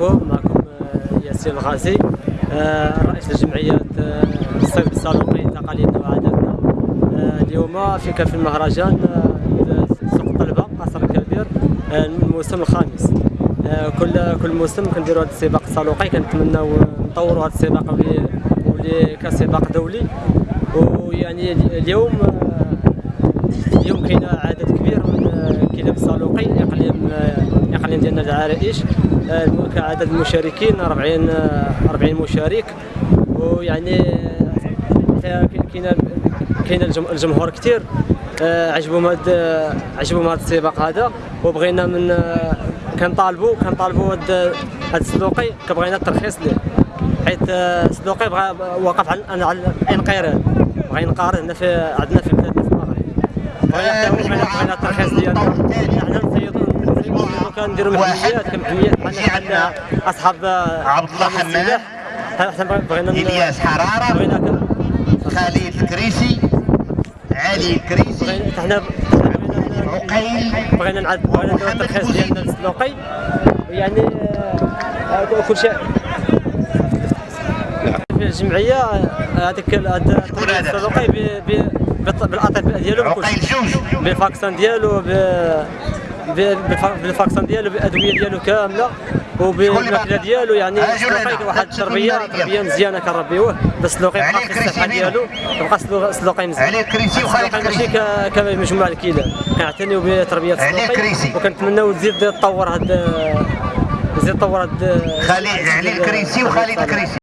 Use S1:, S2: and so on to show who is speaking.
S1: معكم معكم آه، ياسين الغازي آه، رئيس لجمعية آه، الصيد بالصالوقي تقاليدنا وعاداتنا آه، اليوم في كان في المهرجان آه، سوق الطلبة قصر الكبير آه، الموسم الخامس. آه، كل كل موسم كنديروا هذا السباق الصالوقي كنتمناو نطوروا هذا السباق ولي كسباق دولي. ويعني اليوم آه، اليوم كاين عدد كبير من آه، كلاب الصالوقي اقليم آه، اقليم ديالنا العرائش. آه، كعدد المشاركين 40 آه، 40 مشارك. ويعني آه، كاين كاين الجم- الجمهور كثير آه، عجبهم آه، عجبهم هذا السباق هذا. وبغينا من آه، كنطالبوا كنطالبوا هاد هاد السلوقي كبغينا الترخيص ليه. آه، السلوقي بغى وقف على على الانقراض بغى ينقرض هنا في عندنا في بلادنا في المغرب بغينا الترخيص ديالنا حنا نصيدوا كنديروا كمحميات. بحال بحال أصحاب آه،
S2: عبد الله
S1: ن- إلياس حرارة
S2: خالد الكريسي علي الكريسي
S1: حنا
S2: عقيل
S1: بغينا نعد بغينا نديرو الترخيص ديالنا للسلوقي يعني آه، كل شيء. في الجمعية آه، هذيك هذا
S2: شكون هذا؟
S1: السلوقي بالأطباء ديالو
S2: عقيل جوج.
S1: بال vaccin ديالو بال vaccin ديالو بالأدوية ديالو كاملة وبالماكلة ديالو يعني
S2: جولانا.
S1: واحد التربية تربية مزيانة كنربيوه السلوقي
S2: علي
S1: يبقى في الصحه ديالو يبقى السلو- السلوقي مزيان
S2: علي الكريسي وخالد
S1: السلوقي ماشي
S2: الكريسي
S1: ك- كمجموعه الكلاب كنعتنيو
S2: بتربية
S1: السلوقي. وكنتمناو تزيد تطور هاد تزيد تطور هاد
S2: خالد علي الكريسي وخالد الكريسي